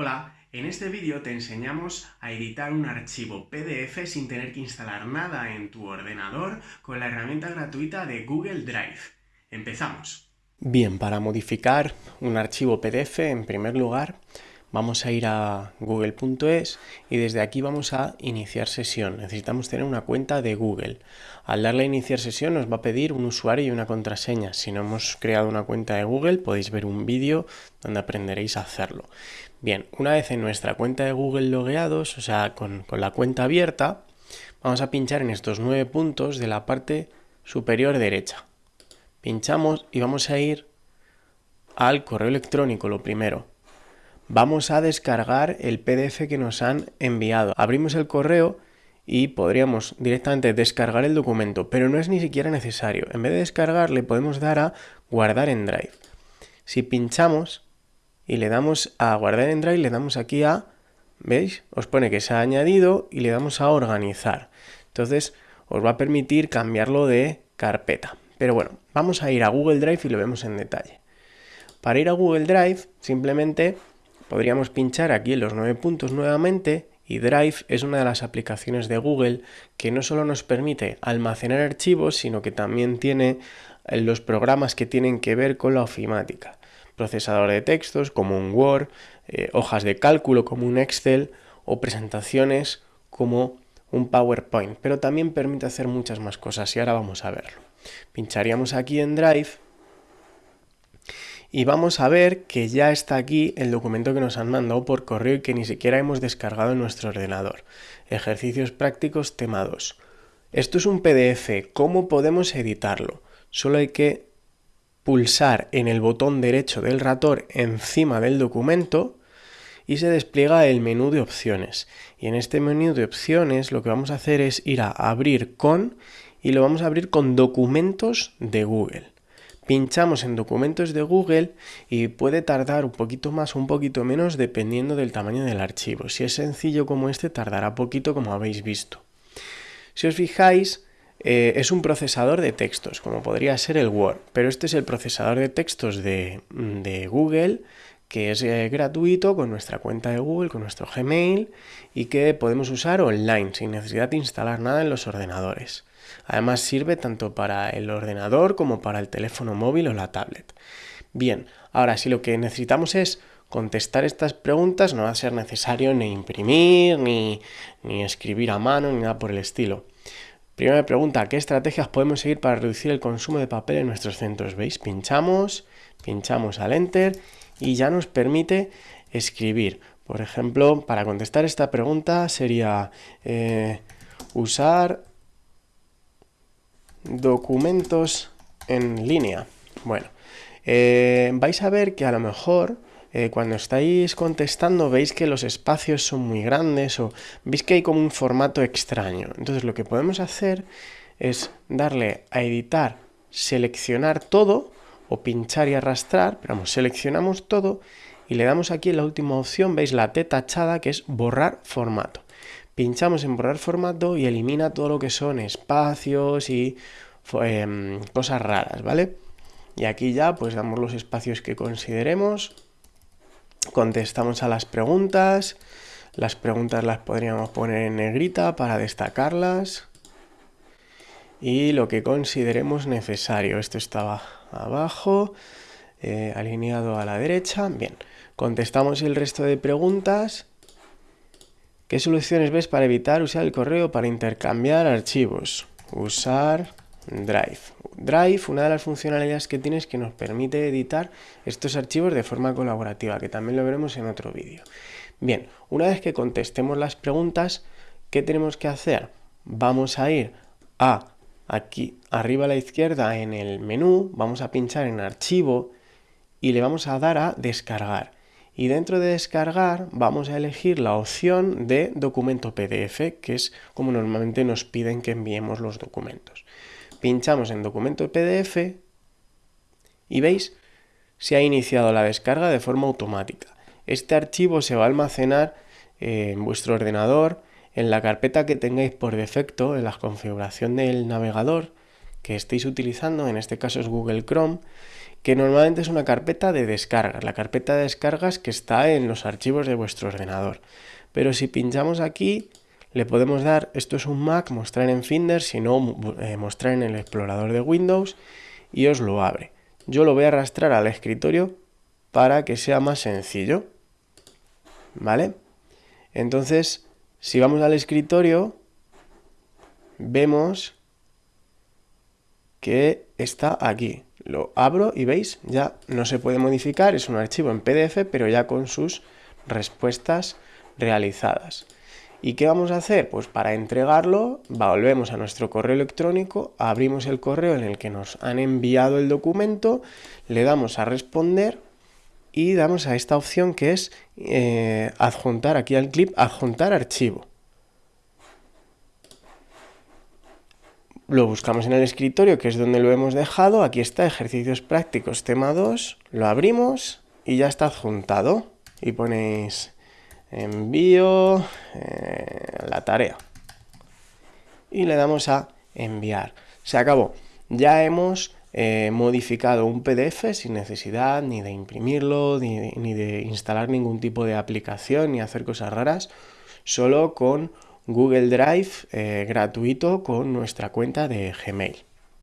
Hola, en este vídeo te enseñamos a editar un archivo PDF sin tener que instalar nada en tu ordenador con la herramienta gratuita de Google Drive. ¡Empezamos! Bien, para modificar un archivo PDF, en primer lugar, vamos a ir a google.es y desde aquí vamos a iniciar sesión. Necesitamos tener una cuenta de Google. Al darle a iniciar sesión nos va a pedir un usuario y una contraseña. Si no hemos creado una cuenta de Google podéis ver un vídeo donde aprenderéis a hacerlo. Bien, una vez en nuestra cuenta de Google logueados, o sea, con, con la cuenta abierta, vamos a pinchar en estos nueve puntos de la parte superior derecha. Pinchamos y vamos a ir al correo electrónico, lo primero vamos a descargar el PDF que nos han enviado. Abrimos el correo y podríamos directamente descargar el documento, pero no es ni siquiera necesario. En vez de descargar, le podemos dar a guardar en Drive. Si pinchamos y le damos a guardar en Drive, le damos aquí a, ¿veis? Os pone que se ha añadido y le damos a organizar. Entonces, os va a permitir cambiarlo de carpeta. Pero bueno, vamos a ir a Google Drive y lo vemos en detalle. Para ir a Google Drive, simplemente Podríamos pinchar aquí en los nueve puntos nuevamente y Drive es una de las aplicaciones de Google que no solo nos permite almacenar archivos, sino que también tiene eh, los programas que tienen que ver con la ofimática. Procesador de textos como un Word, eh, hojas de cálculo como un Excel o presentaciones como un PowerPoint, pero también permite hacer muchas más cosas y ahora vamos a verlo. Pincharíamos aquí en Drive y vamos a ver que ya está aquí el documento que nos han mandado por correo y que ni siquiera hemos descargado en nuestro ordenador. Ejercicios prácticos tema 2. Esto es un PDF, ¿cómo podemos editarlo? Solo hay que pulsar en el botón derecho del ratón encima del documento y se despliega el menú de opciones. Y en este menú de opciones lo que vamos a hacer es ir a abrir con y lo vamos a abrir con documentos de Google pinchamos en documentos de Google y puede tardar un poquito más o un poquito menos dependiendo del tamaño del archivo. Si es sencillo como este, tardará poquito como habéis visto. Si os fijáis, eh, es un procesador de textos, como podría ser el Word, pero este es el procesador de textos de, Google que es eh, gratuito con nuestra cuenta de Google, con nuestro Gmail y que podemos usar online sin necesidad de instalar nada en los ordenadores. Además sirve tanto para el ordenador como para el teléfono móvil o la tablet. Bien, ahora si lo que necesitamos es contestar estas preguntas, no va a ser necesario ni imprimir, ni, ni escribir a mano, ni nada por el estilo. Primera pregunta, ¿qué estrategias podemos seguir para reducir el consumo de papel en nuestros centros? ¿Veis? Pinchamos, pinchamos al Enter y ya nos permite escribir. Por ejemplo, para contestar esta pregunta sería eh, usar documentos en línea. Bueno, eh, vais a ver que a lo mejor eh, cuando estáis contestando veis que los espacios son muy grandes o veis que hay como un formato extraño. Entonces lo que podemos hacer es darle a editar, seleccionar todo o pinchar y arrastrar, pero vamos, seleccionamos todo y le damos aquí en la última opción, veis la T tachada que es borrar formato pinchamos en borrar formato y elimina todo lo que son espacios y em, cosas raras, ¿vale? Y aquí ya pues damos los espacios que consideremos, contestamos a las preguntas, las preguntas las podríamos poner en negrita para destacarlas y lo que consideremos necesario. Esto estaba abajo, eh, alineado a la derecha. Bien, contestamos el resto de preguntas ¿Qué soluciones ves para evitar usar el correo para intercambiar archivos? Usar Drive. Drive, una de las funcionalidades que tiene es que nos permite editar estos archivos de forma colaborativa, que también lo veremos en otro vídeo. Bien, una vez que contestemos las preguntas, ¿qué tenemos que hacer? Vamos a ir a aquí arriba a la izquierda en el menú, vamos a pinchar en archivo y le vamos a dar a descargar y dentro de descargar vamos a elegir la opción de documento PDF, que es como normalmente nos piden que enviemos los documentos. Pinchamos en documento PDF y veis, se ha iniciado la descarga de forma automática. Este archivo se va a almacenar en vuestro ordenador en la carpeta que tengáis por defecto en la configuración del navegador que estéis utilizando, en este caso es Google Chrome, que normalmente es una carpeta de descargas, la carpeta de descargas que está en los archivos de vuestro ordenador. Pero si pinchamos aquí, le podemos dar, esto es un Mac, mostrar en Finder, si no, eh, mostrar en el explorador de Windows y os lo abre. Yo lo voy a arrastrar al escritorio para que sea más sencillo. ¿Vale? Entonces, si vamos al escritorio, vemos que está aquí. Lo abro y veis, ya no se puede modificar, es un archivo en PDF, pero ya con sus respuestas realizadas. ¿Y qué vamos a hacer? Pues para entregarlo, volvemos a nuestro correo electrónico, abrimos el correo en el que nos han enviado el documento, le damos a responder y damos a esta opción que es eh, adjuntar, aquí al clip, adjuntar archivo. Lo buscamos en el escritorio, que es donde lo hemos dejado. Aquí está, ejercicios prácticos, tema 2. Lo abrimos y ya está adjuntado. Y ponéis envío eh, la tarea. Y le damos a enviar. Se acabó. Ya hemos eh, modificado un PDF sin necesidad ni de imprimirlo, ni de, instalar ningún tipo de aplicación, ni hacer cosas raras, solo con Google Drive eh, gratuito con nuestra cuenta de Gmail.